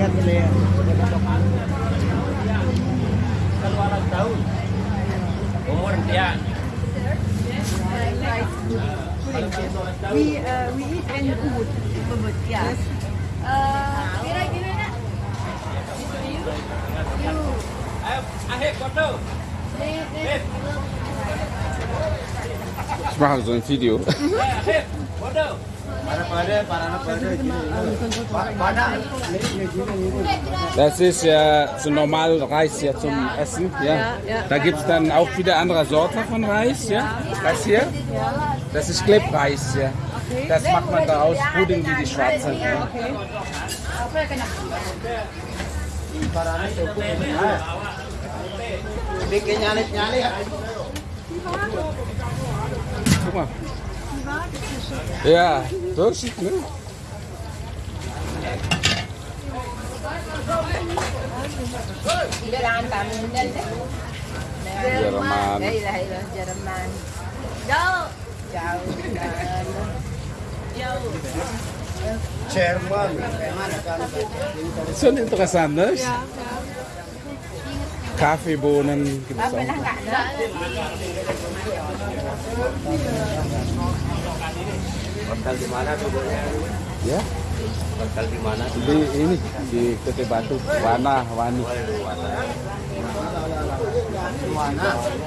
lihat dulu ya tahun umur dia We uh, we eat and food. Yes. Uh, kira I photo. Video. Das ist ja so normal Reis ja zum Essen. Ja. Da gibt es dann auch wieder andere Sorte von Reis. Ja. Das hier, das ist Klebreis. Ja. Das macht man daraus Pudding wie die schwarze. Ja. Guck mal. Ya, terus ini. Jerman. Jerman. Jauh. Jauh. Jauh. Jerman. Sind interessant, nicht? Ja, ya, ja. Ya. Kaffeebohnen gibt es auch. Hotel di mana tuh? Bu? Ya, Hotel di mana? di ini di Kete Batu, Wana Wani.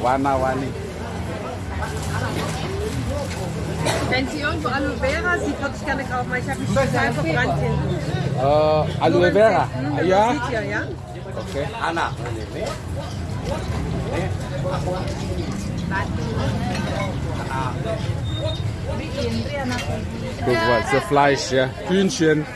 Wana Wani. Wenn Sie irgendwo Aloe Vera sieht, würde ich gerne kaufen, weil ich habe mich total verbrannt hinten. Eh, aloe vera. Ja, ja? oke. Anak ini. Guck mal, so Fleisch, ja. Hühnchen.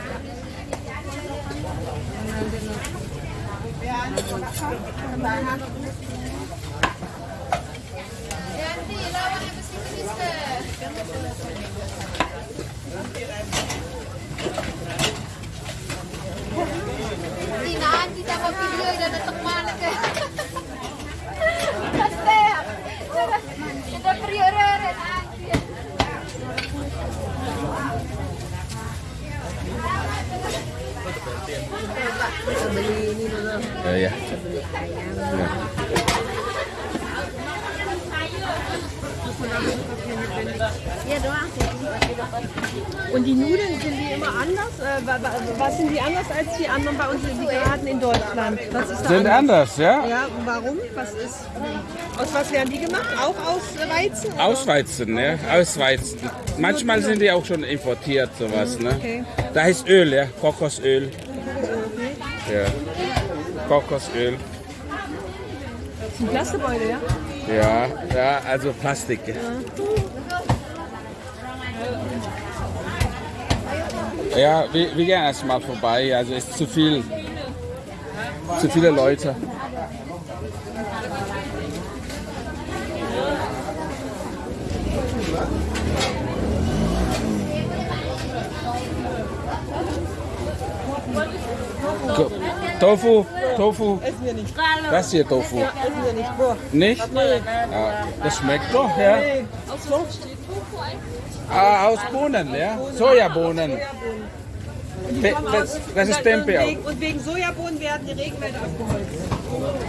Prioritas nanti. Ja, ja. ja. Ja, doang. Und die Nudeln, sind die immer anders? Äh, wa- was sind die anders als die anderen bei uns, die wir hatten in Deutschland? Was ist da Sind anders, ja? Ja, warum? Was ist, aus was werden die gemacht? Auch aus Weizen? oder? Aus Weizen, ne? Aus Weizen. Manchmal sind die auch schon importiert, sowas, ne? Okay. Da ist Öl, ja? Kokosöl. Ja. Kokosöl. Das sind Plastikbeutel, ja? Ja, ja, also Plastik. ja. Wir, wir gehen erst mal vorbei. Also ist zu viel. Zu viele Leute. Tofu, Tofu. Das hier Tofu. Nicht. Ja, das schmeckt doch, ja. Ah, aus Bohnen, ja? Sojabohnen. Das, das ist Tempeh und, wegen, Sojabohnen werden die Regenwälder abgeholzt.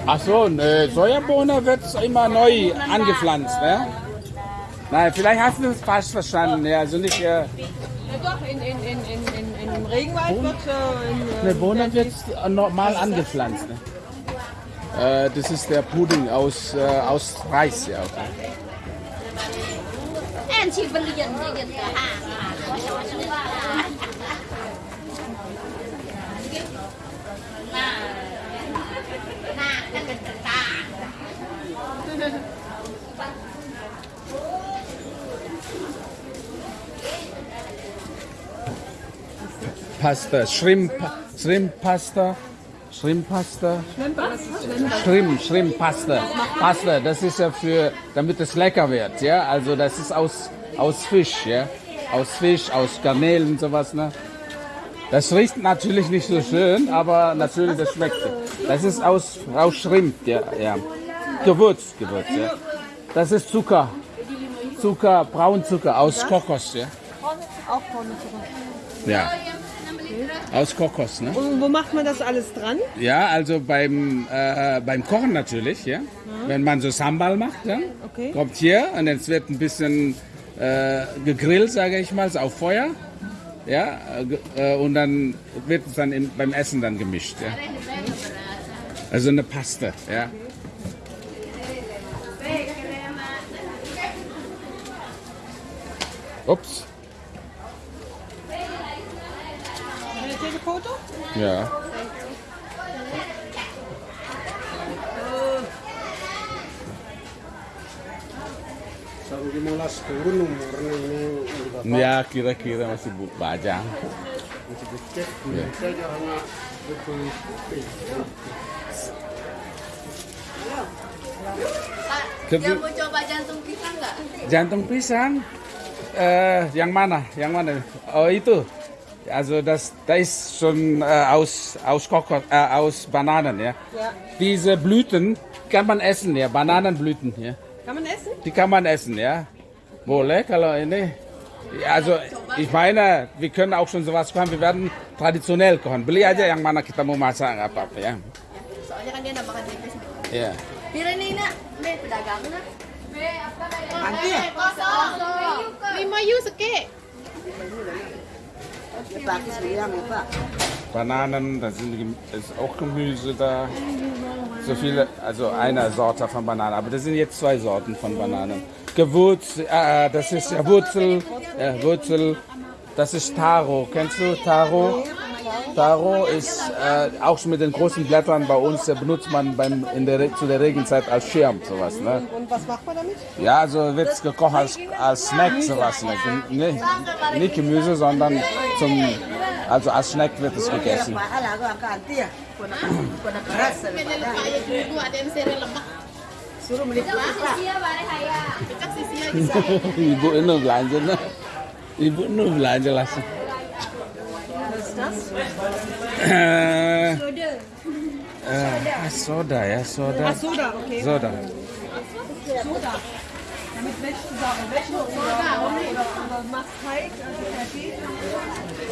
Ach so, ne, Sojabohne wird immer neu angepflanzt, ne? Nein, vielleicht hast du es falsch verstanden, ja, also nicht, äh, Ja doch, in, in, in, in, in, im Regenwald wird äh, in, äh, ne, Bohnen wird normal angepflanzt, ne? Äh, das ist der Pudding aus, äh, aus Reis, ja. Okay. Pasta, Shrimp, Shrimp Pasta, Shrimp Pasta. Shrimp, Shrimp Pasta. Pasta, das ist ja für, damit es lecker wird, ja. Also das ist aus, aus Fisch, ja. Aus Fisch, aus Garnelen und sowas, ne. Das riecht natürlich nicht so schön, aber natürlich das schmeckt. Das ist aus, aus Shrimp, ja, ja. Gewürz, Gewürz, ja. Das ist Zucker. Zucker, Braunzucker aus Kokos, ja. auch zurück. Ja. Aus Kokos, ne? Und wo macht man das alles dran? Ja, also beim, äh, beim Kochen natürlich, ja. Wenn man so Sambal macht, dann Okay. kommt hier und es wird ein bisschen äh, gegrillt, sage ich mal, auf Feuer. Ja, äh, und dann wird es dann im, beim Essen dann gemischt, ja. Also eine Paste, ja. Ups, take a photo? umurnya ini bapak. Ya kira-kira masih bu- bajang. Masih becek. Kita jarang betul. Dia mau coba jantung pisang nggak? Jantung pisang. Äh, yang mana? Yang mana? Oh itu. Also das, da ist schon äh, aus aus Kokos, äh, aus Bananen, ja. Ja. Diese Blüten kann man essen, ja. Bananenblüten, ja. Kann man essen? Die kann man essen, ja. Boleh kalau ini. Ja, Also ich meine, wir können auch schon sowas kochen. Wir werden traditionell kochen. Beli aja yang mana kita mau masak nggak apa-apa ya. Soalnya kan dia nambahkan tipis. Ya. Pira nih nak? Be pedagang nak. Be apa kayak? Nanti ya? Kosong. Lima yu seke. Bananen, da sind, ist auch Gemüse da. So viele, also eine Sorte von Bananen, aber das sind jetzt zwei Sorten von Bananen. Gewürz, äh, das ist ja Wurzel, äh, Wurzel, das ist Taro. Kennst du Taro? Taro ist äh, auch schon mit den großen Blättern bei uns, äh, benutzt man beim, in der, zu der Regenzeit als Schirm, sowas. Ne? Und was macht man damit? Ja, also wird es gekocht als, als Snack, sowas. Ne? Nicht, nicht Gemüse, sondern zum, also als Snack wird es gegessen. Haya. Cek sisi lagi Ibu ini belanja nah. Ibu ini belanja langsung. Was ist das? Eh, eh, soda ya, soda. Ach, Soda, okay. Soda. Soda. Damit wäschst du Sachen. Wäsche oder, oder, oder machst Teig, also fertig.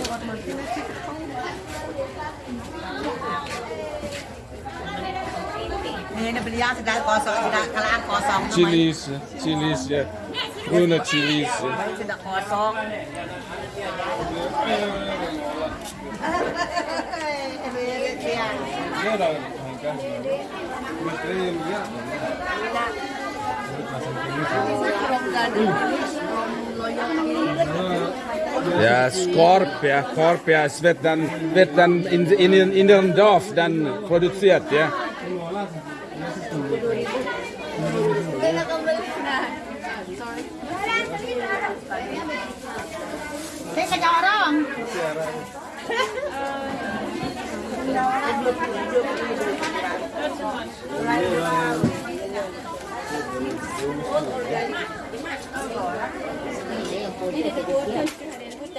So, warte mal, Fingertipp Ini beli yang sedang kosong, sedang kalang kosong. Chilis, chilis ya. Grüne Chilis. Ja, Skorp, ja, Korb, ja, es wird dann, wird dann in, in, in, dem Dorf dann produziert, ja. Udah nakambalik na.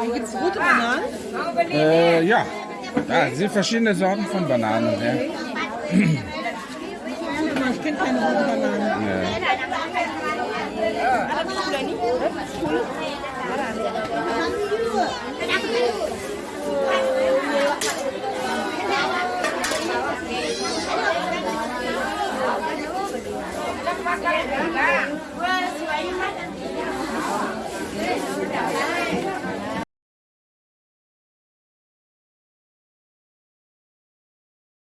Hier gibt es rote Bananen. Äh, ja. ja, sind verschiedene Sorten von Bananen. Ja. Ich kenne keine roten Bananen. Ja.